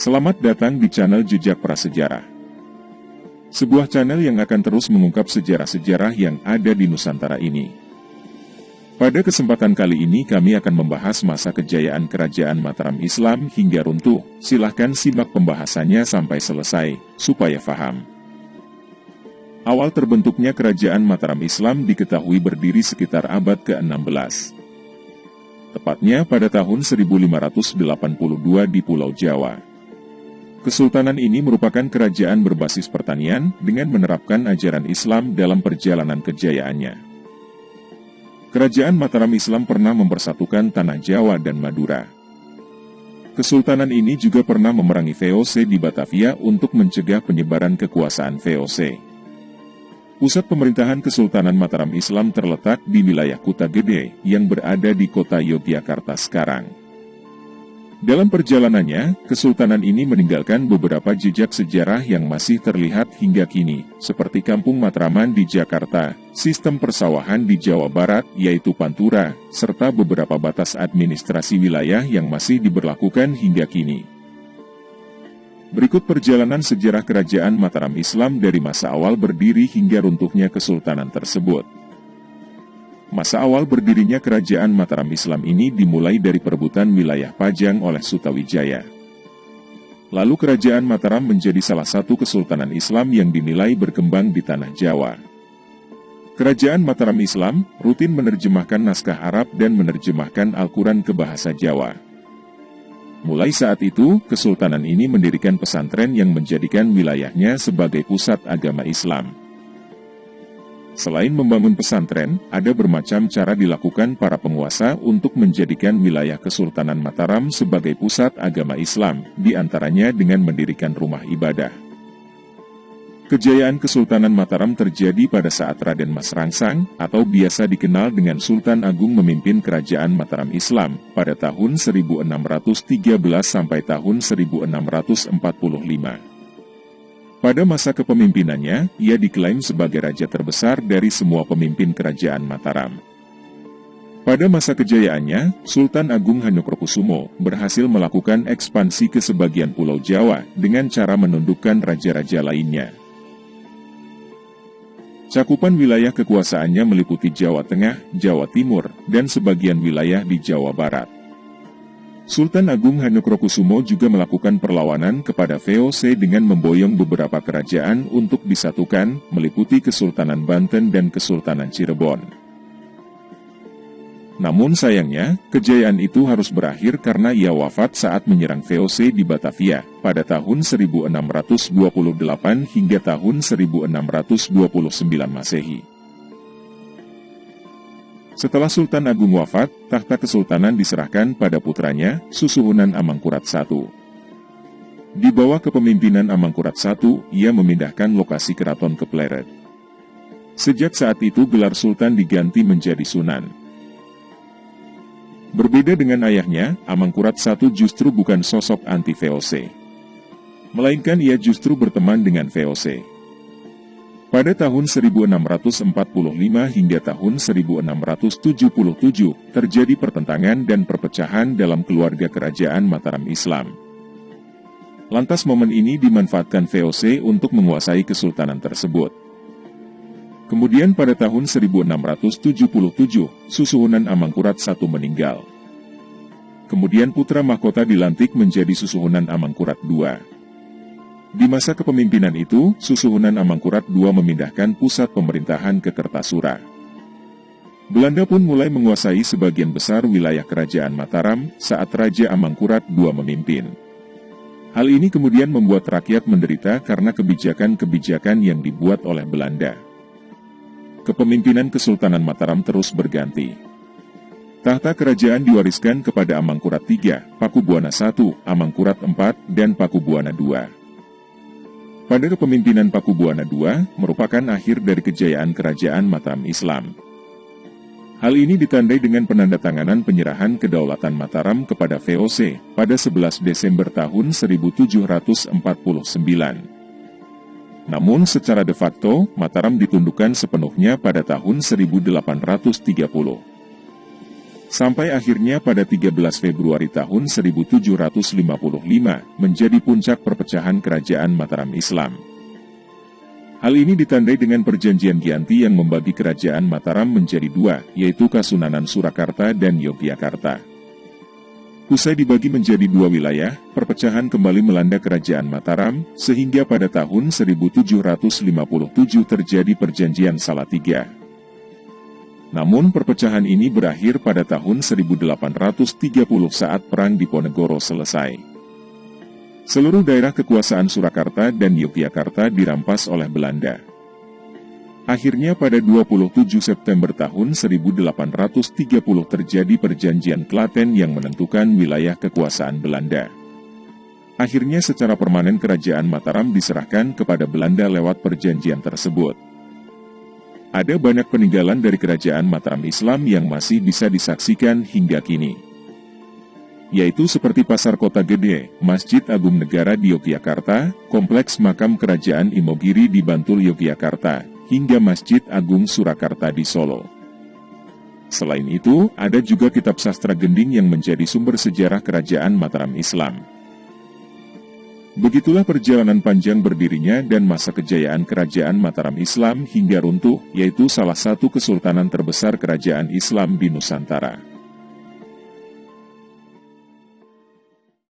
Selamat datang di channel Jejak Prasejarah. Sebuah channel yang akan terus mengungkap sejarah-sejarah yang ada di Nusantara ini. Pada kesempatan kali ini kami akan membahas masa kejayaan kerajaan Mataram Islam hingga runtuh. Silahkan simak pembahasannya sampai selesai, supaya faham. Awal terbentuknya kerajaan Mataram Islam diketahui berdiri sekitar abad ke-16 tepatnya pada tahun 1582 di Pulau Jawa. Kesultanan ini merupakan kerajaan berbasis pertanian dengan menerapkan ajaran Islam dalam perjalanan kejayaannya. Kerajaan Mataram Islam pernah mempersatukan tanah Jawa dan Madura. Kesultanan ini juga pernah memerangi VOC di Batavia untuk mencegah penyebaran kekuasaan VOC. Pusat pemerintahan Kesultanan Mataram Islam terletak di wilayah Kuta Gede yang berada di kota Yogyakarta sekarang. Dalam perjalanannya, Kesultanan ini meninggalkan beberapa jejak sejarah yang masih terlihat hingga kini, seperti Kampung Matraman di Jakarta, sistem persawahan di Jawa Barat yaitu Pantura, serta beberapa batas administrasi wilayah yang masih diberlakukan hingga kini. Berikut perjalanan sejarah kerajaan Mataram Islam dari masa awal berdiri hingga runtuhnya kesultanan tersebut. Masa awal berdirinya kerajaan Mataram Islam ini dimulai dari perebutan wilayah Pajang oleh Sutawijaya. Lalu kerajaan Mataram menjadi salah satu kesultanan Islam yang dinilai berkembang di tanah Jawa. Kerajaan Mataram Islam rutin menerjemahkan naskah Arab dan menerjemahkan Al-Quran ke bahasa Jawa. Mulai saat itu, kesultanan ini mendirikan pesantren yang menjadikan wilayahnya sebagai pusat agama Islam. Selain membangun pesantren, ada bermacam cara dilakukan para penguasa untuk menjadikan wilayah Kesultanan Mataram sebagai pusat agama Islam, di antaranya dengan mendirikan rumah ibadah. Kejayaan Kesultanan Mataram terjadi pada saat Raden Mas Rangsang, atau biasa dikenal dengan Sultan Agung memimpin Kerajaan Mataram Islam, pada tahun 1613 sampai tahun 1645. Pada masa kepemimpinannya, ia diklaim sebagai raja terbesar dari semua pemimpin Kerajaan Mataram. Pada masa kejayaannya, Sultan Agung Hanukrokusumo berhasil melakukan ekspansi ke sebagian Pulau Jawa dengan cara menundukkan raja-raja lainnya. Cakupan wilayah kekuasaannya meliputi Jawa Tengah, Jawa Timur, dan sebagian wilayah di Jawa Barat. Sultan Agung Hanukrokusumo juga melakukan perlawanan kepada VOC dengan memboyong beberapa kerajaan untuk disatukan, meliputi Kesultanan Banten dan Kesultanan Cirebon. Namun sayangnya, kejayaan itu harus berakhir karena ia wafat saat menyerang VOC di Batavia, pada tahun 1628 hingga tahun 1629 Masehi. Setelah Sultan Agung wafat, tahta kesultanan diserahkan pada putranya, Susuhunan Amangkurat I. Di bawah kepemimpinan Amangkurat I, ia memindahkan lokasi keraton ke Pleret. Sejak saat itu gelar Sultan diganti menjadi Sunan. Berbeda dengan ayahnya, Amangkurat I justru bukan sosok anti-VOC. Melainkan ia justru berteman dengan VOC. Pada tahun 1645 hingga tahun 1677, terjadi pertentangan dan perpecahan dalam keluarga kerajaan Mataram Islam. Lantas momen ini dimanfaatkan VOC untuk menguasai kesultanan tersebut. Kemudian pada tahun 1677, Susuhunan Amangkurat I meninggal. Kemudian putra mahkota dilantik menjadi Susuhunan Amangkurat II. Di masa kepemimpinan itu, Susuhunan Amangkurat II memindahkan pusat pemerintahan ke Kertasura. Belanda pun mulai menguasai sebagian besar wilayah kerajaan Mataram saat Raja Amangkurat II memimpin. Hal ini kemudian membuat rakyat menderita karena kebijakan-kebijakan yang dibuat oleh Belanda kepemimpinan Kesultanan Mataram terus berganti. Tahta kerajaan diwariskan kepada Amangkurat III, Pakubuana I, Amangkurat IV, dan Pakubuana II. Pada kepemimpinan Pakubuana II, merupakan akhir dari kejayaan kerajaan Mataram Islam. Hal ini ditandai dengan penandatanganan penyerahan kedaulatan Mataram kepada VOC pada 11 Desember tahun 1749. Namun secara de facto, Mataram ditundukkan sepenuhnya pada tahun 1830. Sampai akhirnya pada 13 Februari tahun 1755 menjadi puncak perpecahan kerajaan Mataram Islam. Hal ini ditandai dengan perjanjian Gianti yang membagi kerajaan Mataram menjadi dua, yaitu Kasunanan Surakarta dan Yogyakarta. Usai dibagi menjadi dua wilayah, perpecahan kembali melanda kerajaan Mataram, sehingga pada tahun 1757 terjadi perjanjian Salatiga. Namun perpecahan ini berakhir pada tahun 1830 saat Perang Diponegoro selesai. Seluruh daerah kekuasaan Surakarta dan Yogyakarta dirampas oleh Belanda. Akhirnya pada 27 September tahun 1830 terjadi perjanjian Klaten yang menentukan wilayah kekuasaan Belanda. Akhirnya secara permanen kerajaan Mataram diserahkan kepada Belanda lewat perjanjian tersebut. Ada banyak peninggalan dari kerajaan Mataram Islam yang masih bisa disaksikan hingga kini. Yaitu seperti Pasar Kota Gede, Masjid Agung Negara di Yogyakarta, Kompleks Makam Kerajaan Imogiri di Bantul Yogyakarta, hingga Masjid Agung Surakarta di Solo. Selain itu, ada juga kitab sastra gending yang menjadi sumber sejarah kerajaan Mataram Islam. Begitulah perjalanan panjang berdirinya dan masa kejayaan kerajaan Mataram Islam hingga runtuh, yaitu salah satu kesultanan terbesar kerajaan Islam di Nusantara.